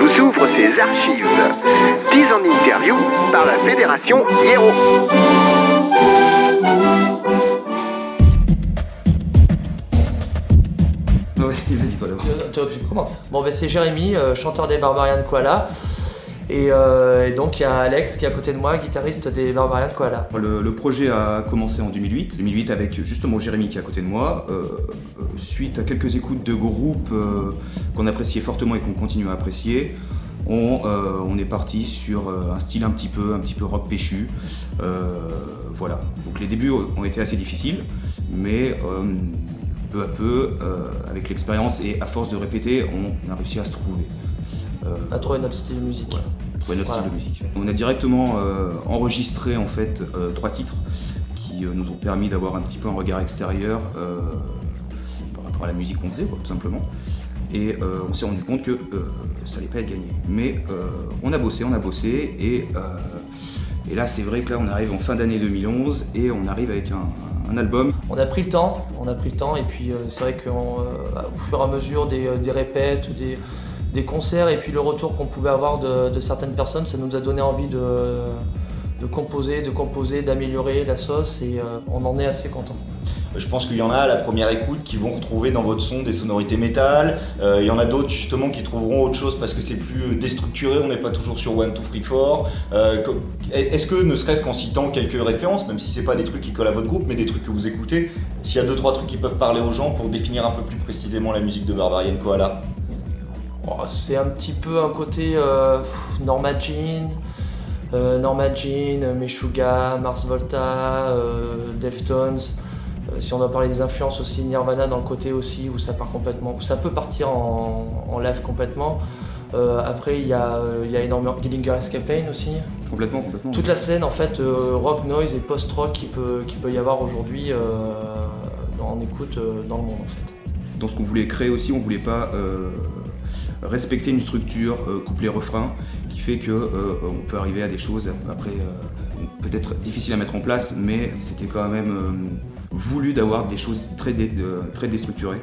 vous ouvre ses archives. 10 en interview par la Fédération Hiero. Vas-y, vas-y toi d'abord. Tu tu commences. Bon, ben c'est Jérémy, euh, chanteur des Barbarian Koala. Et, euh, et donc il y a Alex qui est à côté de moi, guitariste des Barbarian Koala. Le, le projet a commencé en 2008. 2008 avec justement Jérémy qui est à côté de moi. Euh, euh, suite à quelques écoutes de groupes euh, qu'on appréciait fortement et qu'on continue à apprécier, on, on est parti sur un style un petit peu, un petit peu rock péchu. Voilà. Donc les débuts ont été assez difficiles, mais peu à peu, avec l'expérience et à force de répéter, on a réussi à se trouver. A trouvé notre style de musique. On a directement euh, enregistré en fait euh, trois titres qui euh, nous ont permis d'avoir un petit peu un regard extérieur par rapport à la musique qu'on faisait, tout simplement. Et on s'est rendu compte que ça allait pas être gagné. Mais on a bossé, on a bossé, et, et là c'est vrai que là on arrive en fin d'année 2011 et on arrive avec un, album. On a pris le temps, on a pris le temps et puis c'est vrai qu'au fur et à mesure des, des répètes, des, des concerts et puis le retour qu'on pouvait avoir de, certaines personnes, ça nous a donné envie de, composer, de composer, d'améliorer la sauce et euh, on en est assez content. Je pense qu'il y en a à la première écoute qui vont retrouver dans votre son des sonorités métal. Euh, il y en a d'autres justement qui trouveront autre chose parce que c'est plus déstructuré, on n'est pas toujours sur One, Two, Three, Four. Euh, Est-ce que ne serait-ce qu'en citant quelques références, même si c'est pas des trucs qui collent à votre groupe, mais des trucs que vous écoutez, s'il y a deux trois trucs qui peuvent parler aux gens pour définir un peu plus précisément la musique de Barbarian Koala? Oh, c'est un petit peu un côté euh, Norma Jean, euh, Norma Jean, Meshuggah, Mars Volta, euh, Deftones. Si on doit parler des influences aussi, Nirvana dans le côté aussi où ça part complètement, où ça peut partir en, en live complètement. Après il y, a, il y a énormément Dillinger Escape Pain aussi. Complètement, complètement. Toute la scène en fait rock noise et post-rock qui peut, qui peut y avoir aujourd'hui en écoute dans le monde en fait. dans ce qu'on voulait créer aussi, on voulait pas respecter une structure euh, couplet-refrain qui fait que euh, on peut arriver à des choses après euh, peut-être difficiles à mettre en place, mais c'était quand même voulu d'avoir des choses très, dé- très déstructurées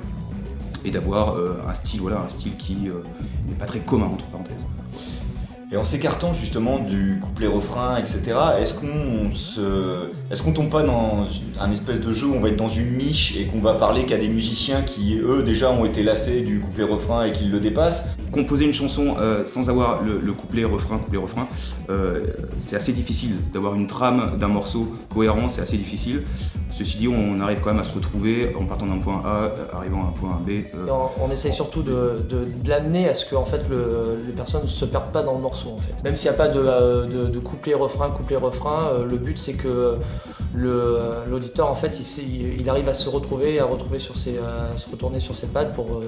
et d'avoir un style un style qui n'est pas très commun entre parenthèses. Et en s'écartant justement du couplet-refrain, etc., est-ce qu'on se... est qu'on tombe pas dans un espèce de jeu où on va être dans une niche et qu'on va parler qu'à des musiciens qui, eux, déjà ont été lassés du couplet-refrain et qui le dépassent? Composer une chanson euh, sans avoir le, le couplet refrain couplet refrain, euh, c'est assez difficile d'avoir une trame d'un morceau cohérent, c'est assez difficile. Ceci dit, on arrive quand même à se retrouver en partant d'un point A, euh, arrivant à un point B. on, on essaye surtout de, l'amener à ce que fait, le- les personnes ne se perdent pas dans le morceau. En fait. Même s'il n'y a pas de, de couplet-refrain, couplet-refrain, euh, le but c'est que l'auditeur en fait, il, arrive à se retrouver, à, retrouver sur ses, se retourner sur ses pattes pour,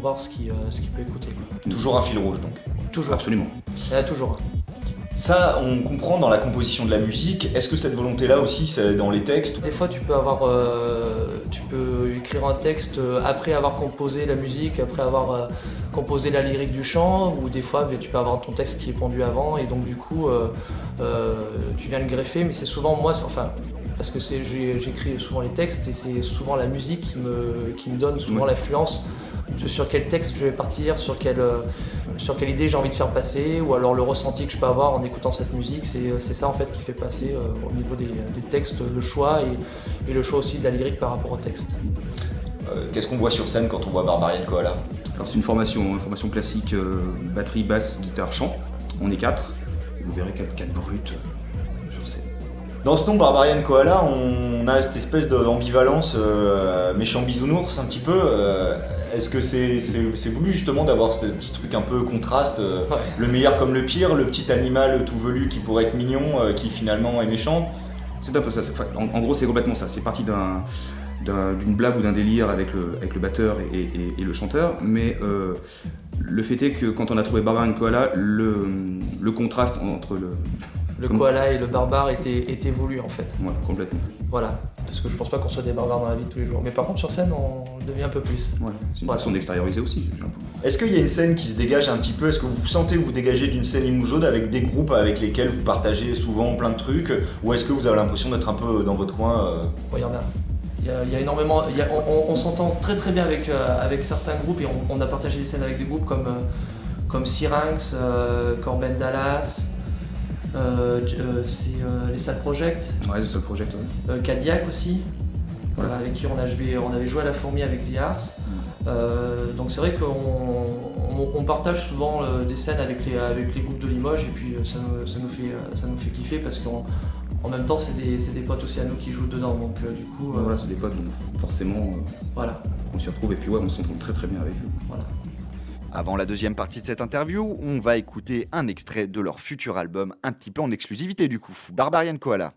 voir ce qu'il peut écouter. Toujours un fil rouge, donc. Toujours. Absolument. Il y en a toujours. Ça, on comprend dans la composition de la musique. Est-ce que cette volonté-là aussi, c'est dans les textes? Des fois, tu peux avoir, euh, tu peux écrire un texte euh, après avoir composé la musique, après avoir euh, composé la lyrique du chant, ou des fois, tu peux avoir ton texte qui est pondu avant, et donc du coup, euh, euh, tu viens le greffer. Mais c'est souvent moi, enfin, parce que j'écris souvent les textes, et c'est souvent la musique qui me, qui me donne souvent Ouais. l'influence de sur quel texte je vais partir, sur quelle, euh, sur quelle idée j'ai envie de faire passer, ou alors le ressenti que je peux avoir en écoutant cette musique. C'est c'est ça en fait qui fait passer euh, au niveau des, des textes le choix et, et le choix aussi de la lyrique par rapport au texte. Euh, Qu'est-ce qu'on voit sur scène quand on voit Barbarian Koala? Alors c'est une formation, une formation classique, euh, batterie, basse, guitare, chant. On est quatre. Vous verrez quatre, quatre brutes euh, sur scène. Dans ce nom Barbarian Koala, on a cette espèce d'ambivalence euh, méchant bisounours un petit peu. Est-ce que c'est voulu justement d'avoir ce petit truc un peu contraste euh, Ouais. Le meilleur comme le pire, le petit animal tout velu qui pourrait être mignon, euh, qui finalement est méchant? C'est un peu ça. en, en gros, c'est complètement ça. C'est parti d'un- d'un- d'une blague ou d'un délire avec le, avec le batteur et, et- et le chanteur, mais euh, le fait est que quand on a trouvé Barbarian Koala, le, le contraste entre le. Le koala et le barbare étaient, étaient voulus en fait. Ouais, complètement. Voilà. Parce que je pense pas qu'on soit des barbares dans la vie de tous les jours. Mais par contre sur scène on le devient un peu plus. Ouais, c'est une Voilà. façon d'extérioriser aussi. Est-ce qu'il y a une scène qui se dégage un petit peu? Est-ce que vous vous sentez vous dégager d'une scène Imoujaude avec des groupes avec lesquels vous partagez souvent plein de trucs? Ou est-ce que vous avez l'impression d'être un peu dans votre coin euh, il y en a. Il y a, il y a énormément. il y a- on on- on s'entend très très bien avec, euh, avec certains groupes et on, on a partagé des scènes avec des groupes comme, euh, comme Syrinx, Corben Dallas, c'est les Sad Project. Ouais, les Sad Project, ouais. Cadillac aussi. avec qui on, a joué, on avait joué à la fourmi avec The Arts. Donc c'est vrai qu'on partage souvent des scènes avec les, avec les groupes de Limoges et puis ça, ça, nous, fait, ça nous fait kiffer parce qu'on en même temps, c'est des, des, potes aussi à nous qui jouent dedans, donc euh, du coup... voilà, euh, c'est des potes, donc forcément, euh, voilà. on s'y retrouve et puis ouais, on s'entend très très bien avec eux. Voilà. Avant la deuxième partie de cette interview, on va écouter un extrait de leur futur album, un petit peu en exclusivité du coup, Barbarian Koala.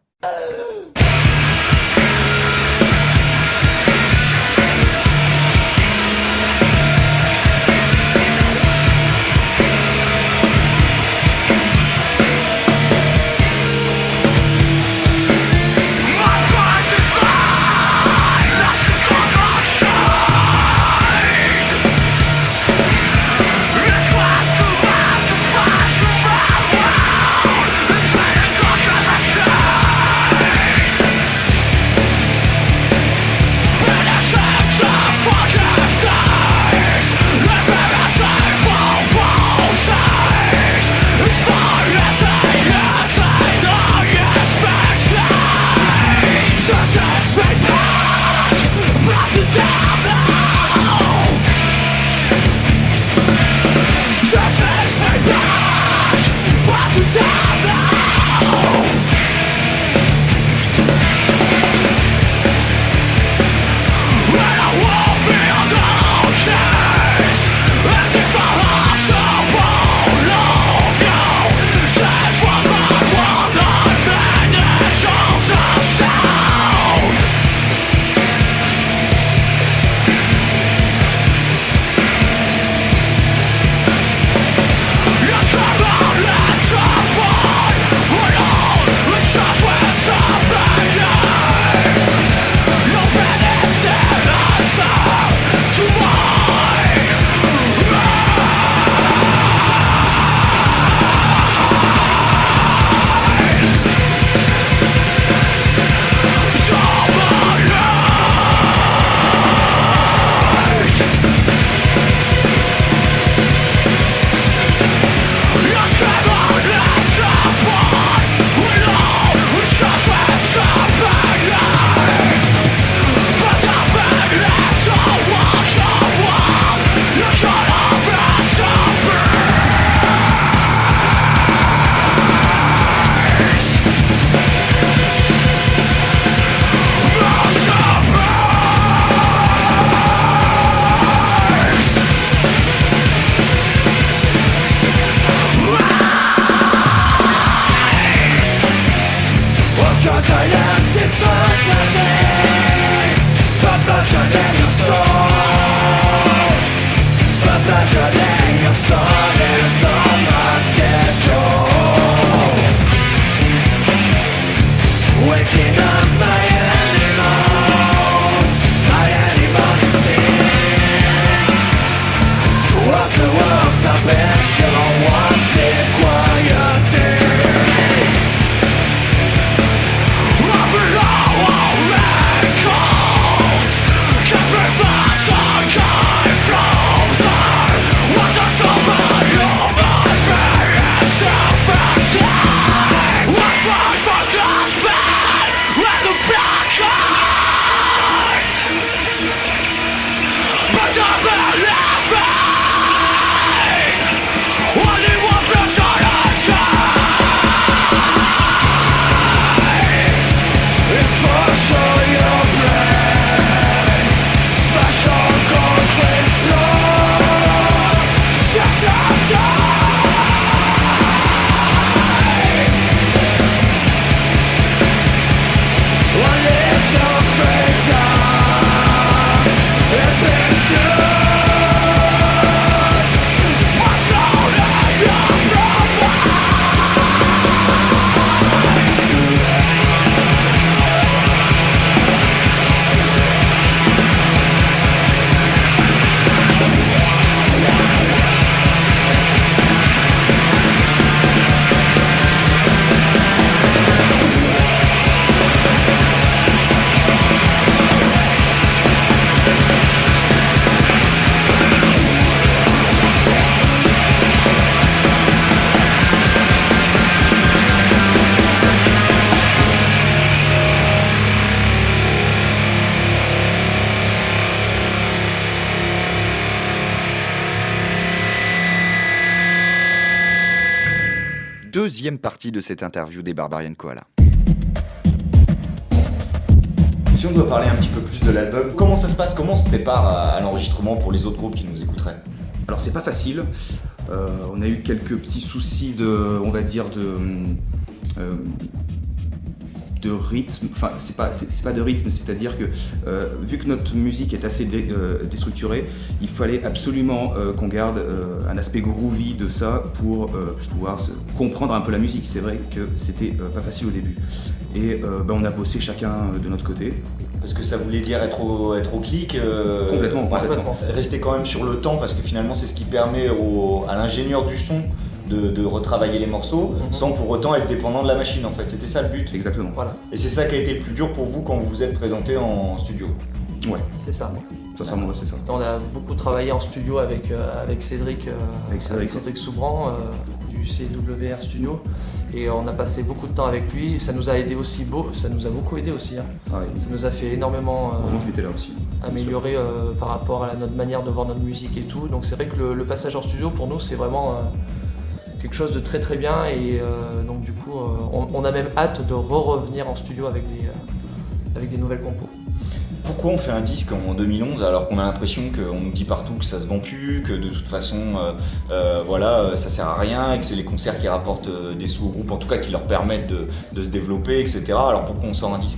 Deuxième partie de cette interview des Barbarian Koala. Si on doit parler un petit peu plus de l'album, comment ça se passe? Comment on se prépare à, l'enregistrement pour les autres groupes qui nous écouteraient? Alors c'est pas facile. Euh, on a eu quelques petits soucis de, on va dire de, euh, de rythme. Enfin c'est pas, c'est c'est pas de rythme, c'est-à-dire que euh, vu que notre musique est assez dé- euh, déstructurée, il fallait absolument euh, qu'on garde un aspect groovy de ça pour pouvoir comprendre un peu la musique. C'est vrai que c'était pas facile au début. Et ben, on a bossé chacun de notre côté. Parce que ça voulait dire être au, être au clic. Complètement, complètement. Rester quand même sur le temps parce que finalement c'est ce qui permet au- à l'ingénieur du son de, de retravailler les morceaux Mhm. sans pour autant être dépendant de la machine en fait. C'était ça le but. Exactement. Voilà, Et c'est ça qui a été le plus dur pour vous quand vous vous êtes présenté en studio. Ouais, c'est ça. sincèrement, ouais, c'est ça. On a beaucoup travaillé en studio avec, euh, avec Cédric, euh, Avec Cédric, Soubran euh, du CWR Studio. Et on a passé beaucoup de temps avec lui. Ça nous a aidé aussi beau, ça nous a beaucoup aidé aussi. hein. Ah. Ça nous a fait énormément euh, là aussi. améliorer euh, par rapport à la- notre manière de voir notre musique et tout. Donc c'est vrai que le, le passage en studio pour nous c'est vraiment euh, quelque chose de très très bien et euh, donc du coup euh, on, on a même hâte de re-revenir en studio avec des, euh, avec des nouvelles compos. Pourquoi on fait un disque en 2011 alors qu'on a l'impression qu'on nous dit partout que ça se vend plus, que de toute façon euh, euh, voilà, ça sert à rien et que c'est les concerts qui rapportent euh, des sous au groupe, en tout cas qui leur permettent de, de se développer, etc. Alors pourquoi on sort un disque?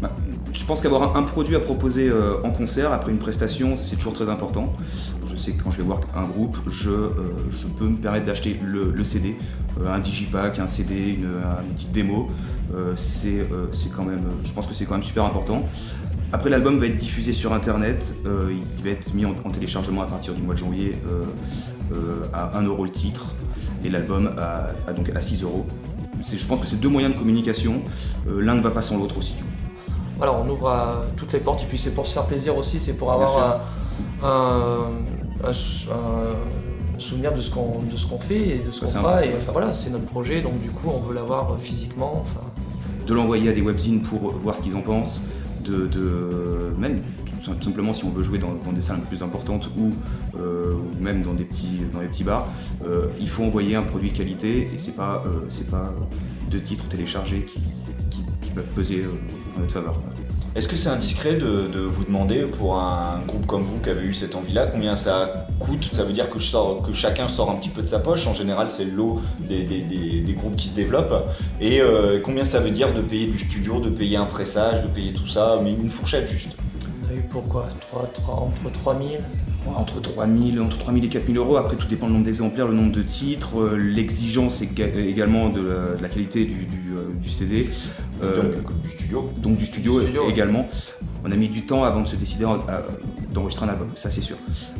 Bah, Je pense qu'avoir un, produit à proposer en concert après une prestation, c'est toujours très important. Que quand je vais voir un groupe, je, euh, je peux me permettre d'acheter le, le CD, euh, un digipack, un CD, une, une petite démo. Euh, c'est c'est quand même, je pense que c'est quand même super important. Après, l'album va être diffusé sur internet, il va être mis en, en téléchargement à partir du mois de janvier à 1 euro le titre et l'album à, à donc à 6 euros. C'est- Je pense que c'est deux moyens de communication, l'un ne va pas sans l'autre aussi. Voilà, on ouvre toutes les portes et puis c'est pour se faire plaisir aussi, c'est pour avoir un, un- un sou- un souvenir de ce qu'on de ce qu'on fait et de ce qu'on fera. un- Et enfin voilà, c'est notre projet, donc du coup on veut l'avoir physiquement. Enfin, de l'envoyer à des webzines pour voir ce qu'ils en pensent, de, de- même tout simplement si on veut jouer dans, dans des salles plus importantes ou, euh, ou même dans des petits, dans petits bars, euh, il faut envoyer un produit de qualité et c'est pas, euh, c'est pas deux titres téléchargés qui, qui- qui peuvent peser euh, en notre faveur. Est-ce que c'est indiscret de, de vous demander pour un groupe comme vous qui avez eu cette envie-là, combien ça coûte? Ça veut dire que, je sors- que chacun sort un petit peu de sa poche. En général, c'est le lot des, des- des- des groupes qui se développent. Et euh, combien ça veut dire de payer du studio, de payer un pressage, de payer tout ça, mais une fourchette juste? On a eu pourquoi? 3, 3, entre 3000 Entre 3000, entre 3000 et 4000 euros, après tout dépend du nombre d'exemplaires, le nombre de titres, euh, l'exigence éga- également de la, de la qualité du, du, euh, du CD. Euh, Donc, du studio. donc du studio, Du studio, ouais. également. On a mis du temps avant de se décider d'enregistrer un album, ça c'est sûr.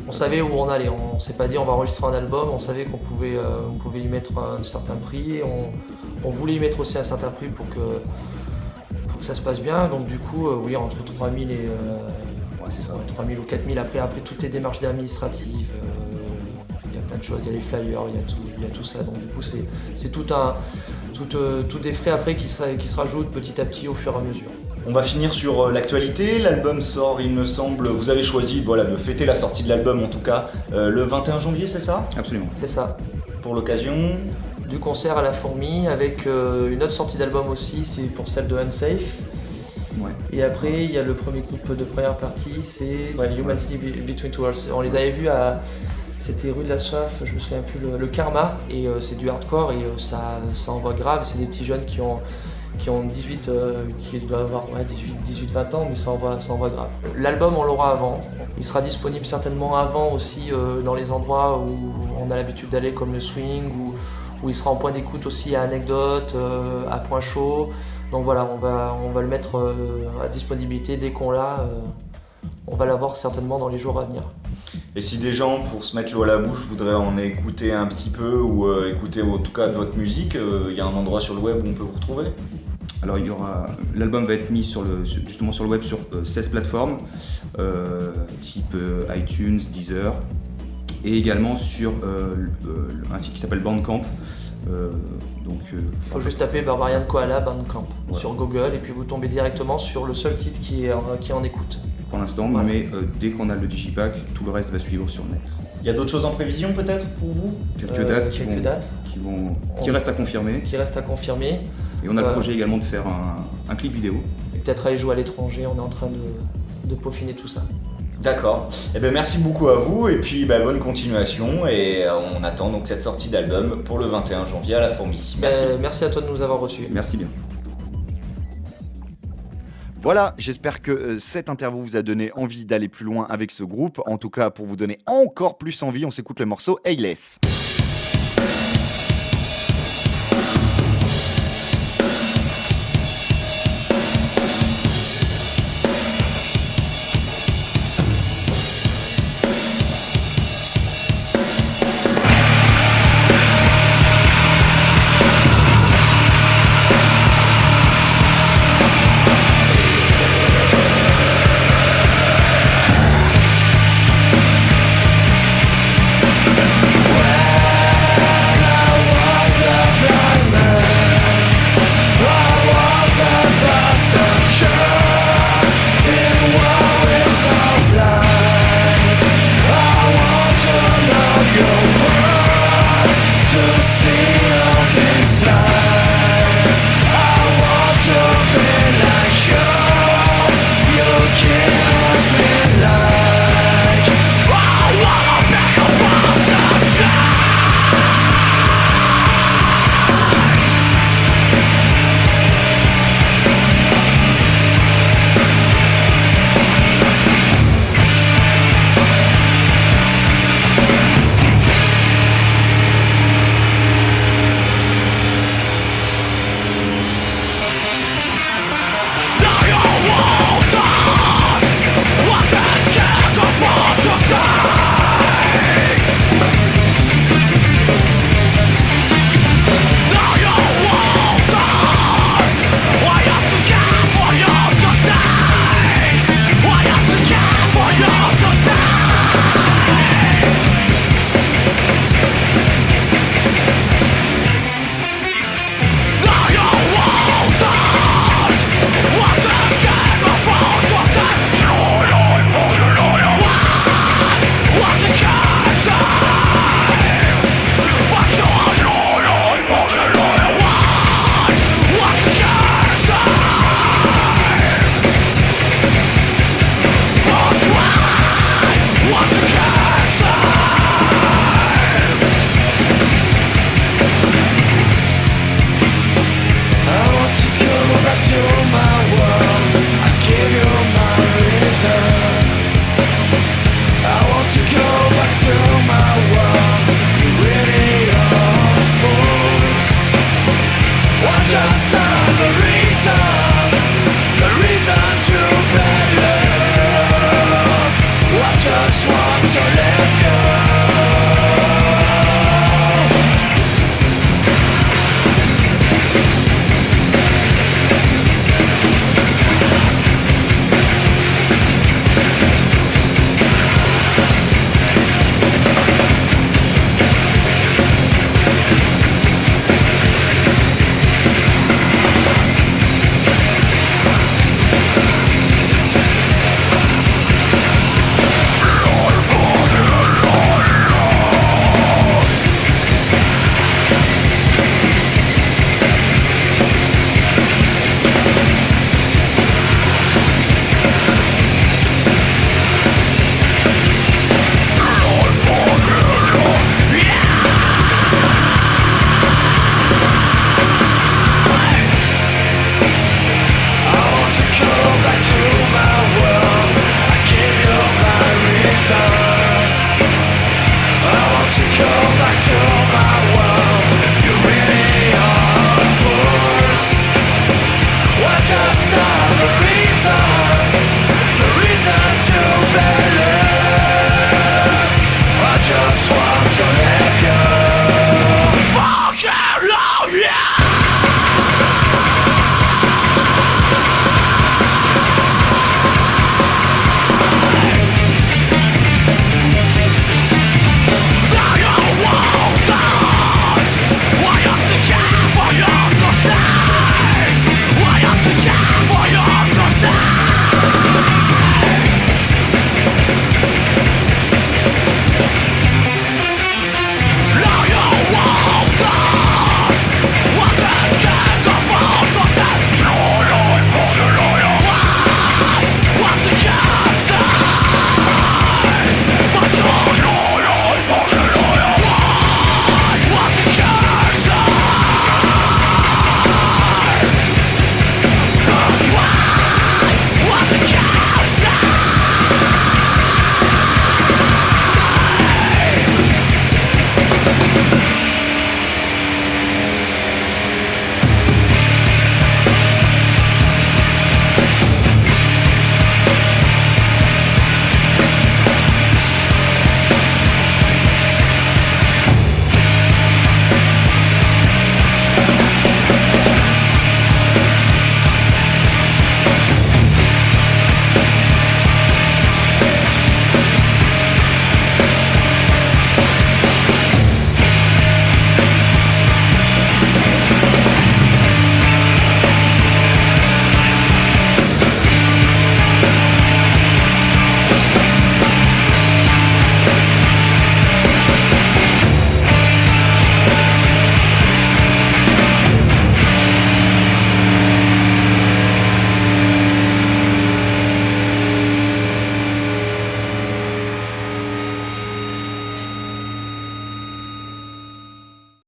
On savait où on allait, on s'est pas dit on va enregistrer un album, on savait qu'on pouvait, euh, on pouvait y mettre un certain prix, on, on voulait y mettre aussi un certain prix pour que, pour que ça se passe bien, donc du coup, euh, oui, entre 3000 et Ouais, c'est ça. ouais, 3000 ou 4000, après, après toutes les démarches administratives, il y a plein de choses, il y a les flyers, il y a tout, il y a tout ça, donc du coup, c'est tout un, tout, euh, tout des frais après qui se, qui se rajoutent petit à petit au fur et à mesure. On va finir sur euh, l'actualité. L'album sort, il me semble. Vous avez choisi voilà, de fêter la sortie de l'album, en tout cas, euh, le 21 janvier, c'est ça? Absolument. C'est ça. Pour l'occasion? du concert à la fourmi avec euh, une autre sortie d'album aussi, c'est pour celle de Unsafe. Ouais. Et après, il y a le premier clip de première partie, c'est ouais, Humanity Be- Between Two Worlds. On les avait vus à. C'était rue de la Soif, je me souviens plus, le, Karma, et euh, c'est du hardcore et euh, ça, ça envoie grave. C'est des petits jeunes qui ont, qui ont 18, euh, qui doivent avoir ouais, 18, 18, 20 ans, mais ça envoie, ça envoie grave. L'album, on l'aura avant. Il sera disponible certainement avant aussi euh, dans les endroits où on a l'habitude d'aller, comme le swing, ou où il sera en point d'écoute aussi à Anecdote, euh, à Point Chaud. Donc voilà, on va, on va le mettre euh, à disponibilité dès qu'on l'a. euh, on va l'avoir certainement dans les jours à venir. Et si des gens, pour se mettre l'eau à la bouche, voudraient en écouter un petit peu ou euh, écouter en tout cas de votre musique, euh, il y a un endroit sur le web où on peut vous retrouver Alors il y aura, l'album va être mis sur le, justement sur le web sur euh, 16 plateformes, euh, type euh, iTunes, Deezer, et également sur euh, euh, un site qui s'appelle Bandcamp. Euh, donc, euh, Il faut juste taper Barbarian Koala Bandcamp Ouais. sur Google et puis vous tombez directement sur le seul titre qui est, en- qui est en écoute. Pour l'instant, Ouais. mais euh, dès qu'on a le digipack, tout le reste va suivre sur net. Il y a d'autres choses en prévision peut-être pour vous? Quelques Euh, dates, qui, quelques vont, dates qui, vont, qui On- restent à confirmer. qui reste à confirmer. Et on a Ouais. le projet également de faire un, un clip vidéo. Et peut-être aller jouer à l'étranger, on est en train de, de peaufiner tout ça. D'accord. Eh ben merci beaucoup à vous et puis bah, bonne continuation et euh, on attend donc cette sortie d'album pour le 21 janvier à la Fourmi. Merci. Euh, merci à toi de nous avoir reçus. Merci bien. Voilà, j'espère que euh, cette interview vous a donné envie d'aller plus loin avec ce groupe. En tout cas, pour vous donner encore plus envie, on s'écoute le morceau Ayless.